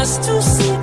just to see